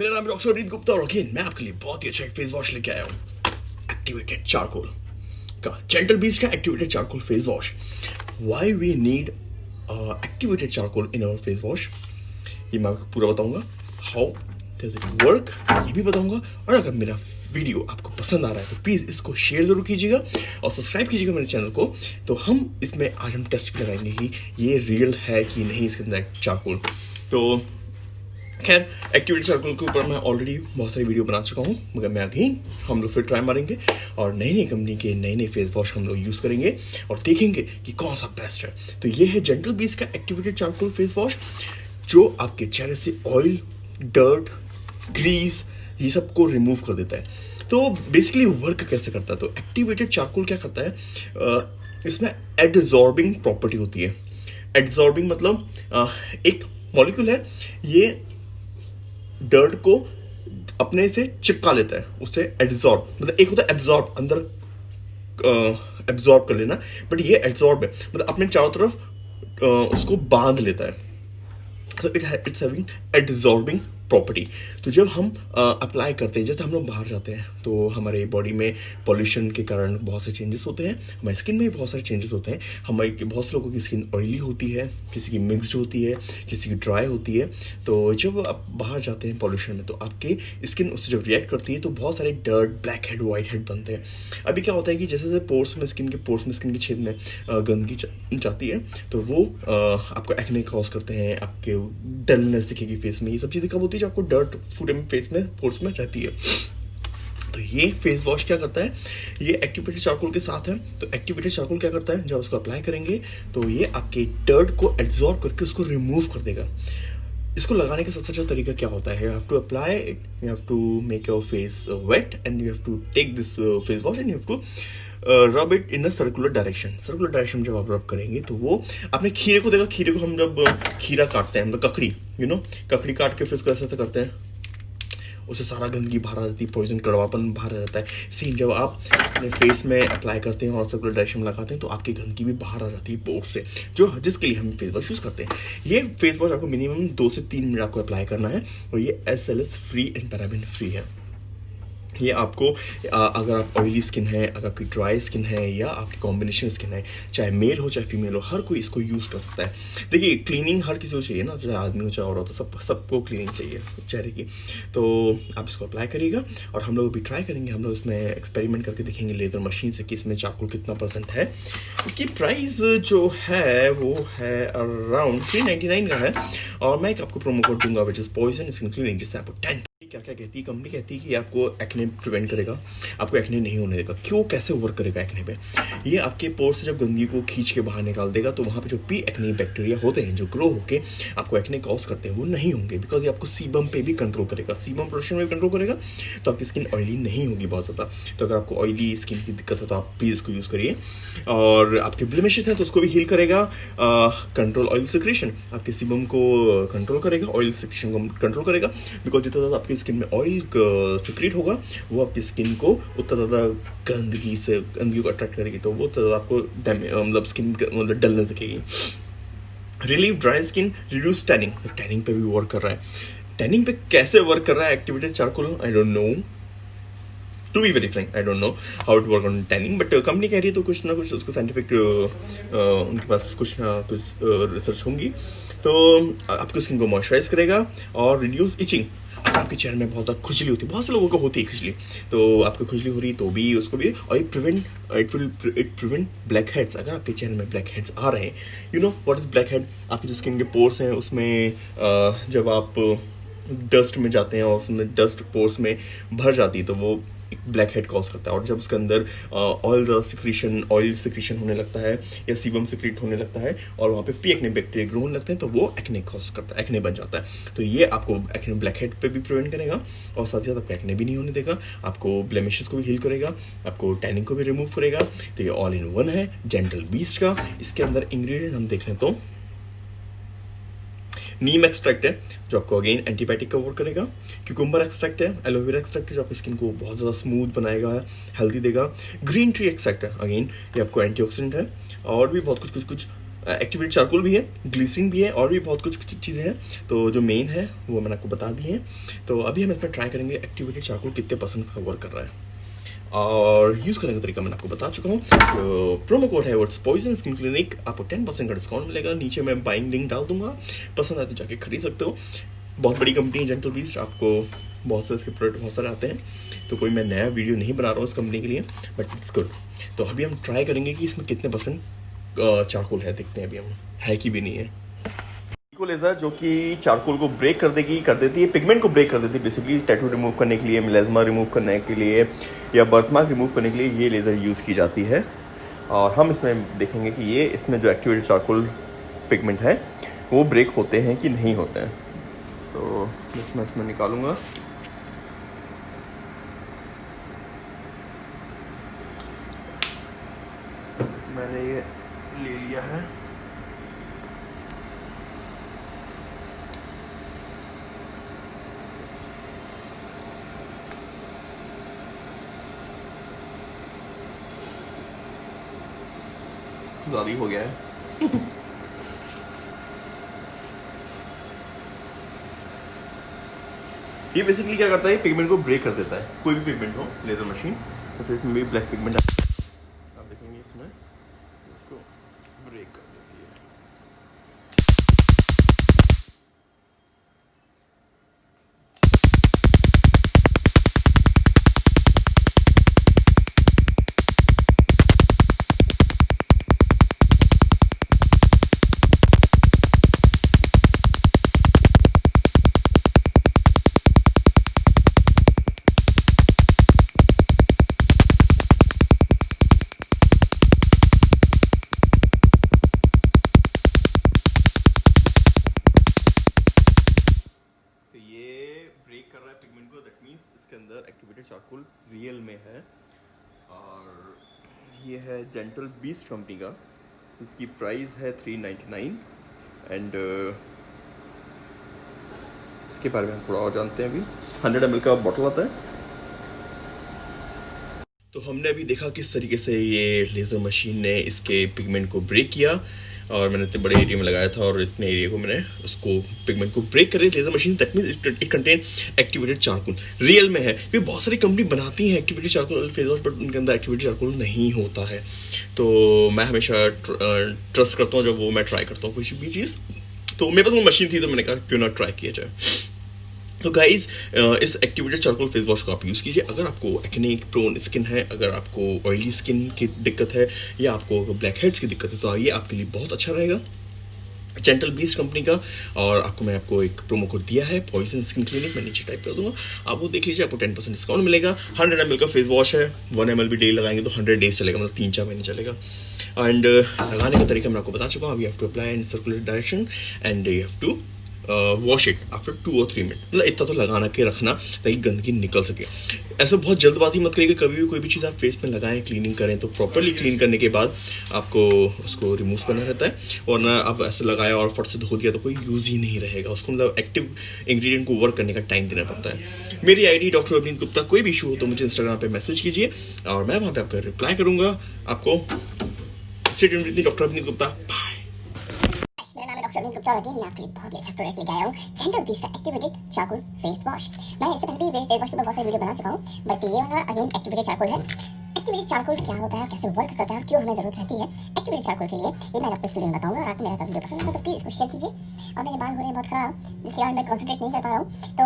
मेरा नाम डॉक्टर रीत गुप्ता और अगेन मैं आपके लिए बहुत ही अच्छा एक फेस वॉश लेके आया हूँ। एक्टिवेटेड चारकोल का जेंटल बीस का activated charcoal face wash why we need activated charcoal in our face wash ये मैं आपको पूरा बताऊँगा। हाउ डज इट वर्क ये भी बताऊँगा। और अगर मेरा वीडियो आपको पसंद आ रहा है तो प्लीज़ इसको शेयर ज़रूर कीजिएगा और सब्सक्राइब कीजिएगा मेरे चैनल को। तो हम इसमें आज हम टेस्ट भी लगाएँगे कि ये रियल है कि नहीं इसके अंदर चारकोल तो खैर एक्टिविटी सर्कल के ऊपर मैं ऑलरेडी बहुत सारी वीडियो बना चुका हूँ, मगर मैं अगेन हम लोग फिर ट्राई मारेंगे और नई नई कंपनी के नए नए फेस वॉश हम लोग यूज़ करेंगे और देखेंगे कि कौन सा बेस्ट है। तो ये है जेंटल बीस का एक्टिवेटेड चारकोल फेस वॉश जो आपके चेहरे से ऑयल डर्ट ग्रीस ये सबको रिमूव कर देता है। तो बेसिकली वर्क कैसे करता है? तो एक्टिवेटेड चारकोल क्या करता है? इसमें एडजॉर्बिंग प्रॉपर्टी होती है। एडजॉर्बिंग मतलब एक मॉलिक्यूल है, ये डर्ट को अपने से चिपका लेता है, उसे एब्जॉर्ब मतलब एक होता है एब्जॉर्ब अंदर एब्जॉर्ब कर लेना बट ये एब्जॉर्ब है मतलब अपने चारों तरफ़ उसको बाँध लेता है। So it it's प्रॉपर्टी तो जब हम अप्लाई करते हैं, जैसे हम लोग बाहर जाते हैं तो हमारे बॉडी में पॉल्यूशन के कारण बहुत से चेंजेस होते हैं, हमारी स्किन में भी बहुत सारे चेंजेस होते हैं। हमारी बहुत से लोगों की स्किन ऑयली होती है, किसी की मिक्सड होती है, किसी की ड्राई होती है। तो जब आप बाहर जाते हैं पॉल्यूशन में तो आपकी स्किन उससे जब रिएक्ट करती है तो बहुत सारे dirt black head white head बनते हैं। अभी क्या होता है कि जैसे जैसे पोर्स में स्किन के पोर्स में स्किन के छेद में गंदगी जाती है तो वो आपको एक्ने कॉज करते हैं, आपके डलनेस दिखेगी फेस में, ये सब चीज़ें कब होती है? जो आपको डर्ट पूरे फेस में पोर्स में रहती है। तो ये फेस वॉश क्या करता है? ये एक्टिवेटेड चारकोल के साथ है। तो एक्टिवेटेड चारकोल क्या करता है? जब उसको अप्लाई करेंगे तो ये आपके डर्ट को एब्जॉर्ब करके उसको रिमूव कर देगा। इसको लगाने का सबसे अच्छा तरीका क्या होता है? You have to apply you have to make your face wet and you have to take this face wash and you have to rub it in a circular direction circular direction जब आप रब करेंगे तो वो अपने खीरे को देखा, खीरे को हम जब खीरा काटते हैं मतलब ककड़ी यू नो ककड़ी काट के फिर उसको ऐसा ऐसा करते हैं। उससे सारा गंदगी बाहर आ जाती है पॉइजन कड़वापन बाहर आ जाता है। सेम जब आप अपने फेस में अप्लाई करते हैं और सर्कुलर डायरेक्शन लगाते हैं तो आपकी गंदगी भी बाहर आ जाती है पोर्ट से, जो जिसके लिए हम फेस वॉश यूज़ करते हैं। ये फेस वॉश आपको मिनिमम दो से तीन मिनट आपको अप्लाई करना है, और ये S L S free and paraben free है। ये आपको अगर आप ऑयली स्किन है, अगर आपकी ड्राई स्किन है या आपकी कॉम्बिनेशन स्किन है, चाहे मेल हो, चाहे फीमेल हो, हर कोई इसको यूज़ कर सकता है। देखिए क्लीनिंग हर किसी को चाहिए ना, चाहे आदमी हो, चाहे औरत हो, सब, सबको क्लीनिंग चाहिए, चेहरे की। तो आप इसको अप्लाई करिएगा और हम लोग भी ट्राई करेंगे, हम लोग इसमें एक्सपेरिमेंट करके देखेंगे लेज़र मशीन से कि इसमें चाकुल कितना परसेंट है। इसकी प्राइस जो है, वो है अराउंड थ्री का है और मैं एक आपको प्रोमो कोड दूँगा which is poison skin cleaning जिससे आपको टेन क्या क्या कहती है? कंपनी कहती है कि आपको एक्ने प्रिवेंट करेगा, आपको एक्ने नहीं होने देगा। क्यों? कैसे वर्क करेगा एक्ने पे? ये आपके पोर से जब गंदगी को खींच के बाहर निकाल देगा तो वहाँ पे जो पी एक्ने बैक्टीरिया होते हैं, जो ग्रो होके आपको एक्ने कॉज करते हैं, वो नहीं होंगे। बिकॉज़ ये आपको सीबम पे भी कंट्रोल करेगा। सीबम प्रोडक्शन में कंट्रोल करेगा तो आपकी स्किन ऑयली नहीं होगी बहुत ज़्यादा। तो अगर आपको ऑयली स्किन की दिक्कत हो तो आप प्लीज़ इसको यूज़ करिए। और आपके ब्लिमिशेस हैं तो उसको भी हील करेगा। कंट्रोल ऑयल सिक्रेशन आपके सीबम को कंट्रोल करेगा ऑयल सिक्रेशन को कंट्रोल करेगा। बिकॉज़ जितना ज़्यादा आपकी स्किन में ऑयल सिक्रेट होगा वो आपकी स्किन को उतना ज़्यादा गंदगी से गंदगी को अट्रैक्ट करेगी तो वो उतना आपको मतलब स्किन मतलब डलने सकेगी relieve dry skin reduce tanning tanning पे भी वर्क कर रहा है। टैनिंग पे कैसे वर्क कर रहा है activities charcoal I don't know to be very frank I don't know how it work on tanning but company कह रही है तो कुछ ना कुछ उसको साइंटिफिक uh, uh, उनके पास कुछ ना कुछ रिसर्च uh, होंगी। तो आपकी स्किन को मॉइस्चराइज करेगा और रिड्यूस इचिंग आपके चेहरे में बहुत ज़्यादा खुजली होती है। बहुत से लोगों को होती है खुजली। तो आपको खुजली हो रही तो भी उसको भी। और ये prevent it will it prevent black heads अगर आपके चेहरे में ब्लैक हेड्स आ रहे हैं you know what is black head आपकी जो स्किन के पोर्स हैं, उसमें जब आप डस्ट में जाते हैं और उसमें डस्ट पोर्स में भर जाती है तो वो ब्लैक हेड कॉज करता है। और जब उसके अंदर ऑयल सिक्रीशन ऑयल सिक्रीशन होने लगता है, या सीबम सिक्रीट होने लगता है, और वहाँ पे पी एक्ने बैक्टीरिया ग्रो होने लगते हैं तो वो एक्ने कॉज करता है एक्ने बन जाता है। तो ये आपको एक्ने ब्लैक हेड पर भी प्रिवेंट करेगा, और साथ ही साथ आपको एक्ने भी नहीं होने देगा, आपको ब्लेमिशेस को भी हील करेगा, आपको टैनिंग को भी रिमूव करेगा। तो ये ऑल इन वन है जेंटल बीस्ट का। इसके अंदर इंग्रेडिएंट हम देख लें तो नीम एक्सट्रैक्ट है, जो आपको अगेन एंटीबायोटिक का वर्क करेगा। क्यूकुम्बर एक्सट्रैक्ट है एलोवेरा एक्सट्रैक्ट है, जो आपकी स्किन को बहुत ज़्यादा स्मूथ बनाएगा हेल्दी देगा। ग्रीन ट्री एक्सट्रैक्ट है अगेन ये आपको एंटीऑक्सीडेंट है। और भी बहुत कुछ कुछ कुछ एक्टिवेटेड चारकोल भी है ग्लिसरीन भी है, और भी बहुत कुछ कुछ चीज़ें हैं। तो जो मेन है, वो मैंने आपको बता दी है। तो अभी हम इसमें ट्राई करेंगे एक्टिवेटेड चारकोल कितने परसेंट का वर्क कर रहा है। और यूज़ करने का तरीका मैंने आपको बता चुका हूँ। तो प्रोमो कोड है वर्ड्स पॉइजन स्किन क्लिनिक आपको टेन परसेंट का डिस्काउंट मिलेगा। नीचे मैं बाइंग लिंक डाल दूँगा। पसंद आए तो जाके खरीद सकते हो। बहुत बड़ी कंपनी है जेंटल बीस्ट आपको बहुत सारे इसके प्रोडक्ट बहुत सारे आते हैं। तो कोई मैं नया वीडियो नहीं बना रहा हूँ इस कंपनी के लिए बट इट्स गुड तो अभी हम ट्राई करेंगे कि इसमें कितने परसेंट चारकोल है, देखते हैं अभी हम। है कि भी नहीं है। लेजर जो कि चारकोल को ब्रेक कर देगी, कर देती है पिगमेंट को ब्रेक कर देती है बेसिकली टैटू रिमूव करने के लिए मिलेजमा रिमूव करने के लिए, या बर्थमार्क रिमूव करने के लिए ये लेज़र यूज़ की जाती है। और हम इसमें देखेंगे कि ये, इसमें जो एक्टिवेटेड चारकोल पिगमेंट है, वो ब्रेक होते हैं कि नहीं होते हैं। तो इसमें इसमें निकालूँगा। मैंने ये ले लिया है। ज़्यादा हो गया है। ये बेसिकली क्या करता है पिगमेंट को ब्रेक कर देता है। कोई भी पिगमेंट हो लेजर मशीन जैसे इसमें भी black pigment activated charcoal real में है। और ये है जेंटल बीस्ट कंपनी का। इसकी प्राइस है थ्री नाइन्टी नाइन एंड इसके बारे में हम थोड़ा और जानते हैं अभी। हंड्रेड एम का बॉटल आता है। तो हमने अभी देखा किस तरीके से ये लेज़र मशीन ने इसके पिगमेंट को ब्रेक किया। और मैंने इतने बड़े एरिया में लगाया था और इतने एरिया को मैंने उसको पिगमेंट को ब्रेक कर laser machine that mean it contain activated charcoal real में है। क्योंकि बहुत सारी कंपनी बनाती हैं activated charcoal face wash but उनके अंदर एक्टिवेटेड चारकुल नहीं होता है। तो मैं हमेशा ट्रस्ट करता हूँ, जब वो मैं ट्राई करता हूँ कुछ भी चीज़। तो मेरे पास वो मशीन थी तो मैंने कहा, क्यों ना ट्राई किया जाए? तो गाइज़ इस एक्टिवेटेड चारकोल फेस वॉश को आप यूज़ कीजिए। अगर आपको एक्ने प्रोन स्किन है, अगर आपको ऑयली स्किन की दिक्कत है, या आपको ब्लैक हेड्स की दिक्कत है तो ये आपके लिए बहुत अच्छा रहेगा। जेंटल बीस कंपनी का, और आपको मैं आपको एक प्रोमो कोड दिया है पॉइजन स्किन क्लिनिक मैं नीचे टाइप कर दूँगा। आप वो देख लीजिए, आपको टेन परसेंट डिस्काउंट मिलेगा। हंड्रेड एम का फेस वॉश है वन एम भी डेली लगाएँगे तो हंड्रेड डेज़ चलेगा मतलब तीन चार महीने चलेगा। एंड लगाने का तरीका मैं आपको बता चुका हूँ। You have to apply in circular direction and you have to wash it after two और थ्री मिनट मतलब इतना तो लगाना के रखना, ताकि गंदगी निकल सके। ऐसे बहुत जल्दबाजी मत करिएगा कभी भी कोई भी चीज़ आप फेस में लगाएँ क्लीनिंग करें तो प्रॉपरली क्लीन करने के बाद आपको उसको रिमूव करना रहता है। और ना आप ऐसे लगाया और फट से धो दिया तो कोई यूज़ ही नहीं रहेगा। उसको मतलब एक्टिव इंग्रेडिएंट को वर्क करने का टाइम देना पड़ता है। मेरी आईडी डॉक्टर अभिनीत गुप्ता, कोई भी इशू हो तो मुझे इंस्टाग्राम पर मैसेज कीजिए और मैं वहाँ पर आपका रिप्लाई करूँगा। आपको डॉक्टर अभिनीत गुप्ता। बाय मेरा नाम है डॉक्टर अमित गुप्ता और मैं आपके लिए बहुत ही अच्छा प्रोडक्ट लेके आया हूँ जेंटल ब्रीज का एक्टिवेटेड चारकोल फेस वॉश मैं इससे पहले भी फेस वॉश के ऊपर बहुत सारे वीडियो बना चुका हूँ बट ये वाला अगेन एक्टिवेटेड चारकोल है एक्टिवेटेड चारकोल क्या होता है कैसे वर्क करता है क्यों हमें ज़रूरत रहती है एक्टिवेटेड चारकोल के लिए ये मैं आपको इस वीडियो में बताऊँगा और आपको मेरा वीडियो पसंद है तो प्लीज़ इसको शेयर कीजिए और मेरे बाल हो रहे हैं बहुत खराब जिसके कारण मैं कॉन्सेंट्रेट नहीं कर पा रहा हूँ तो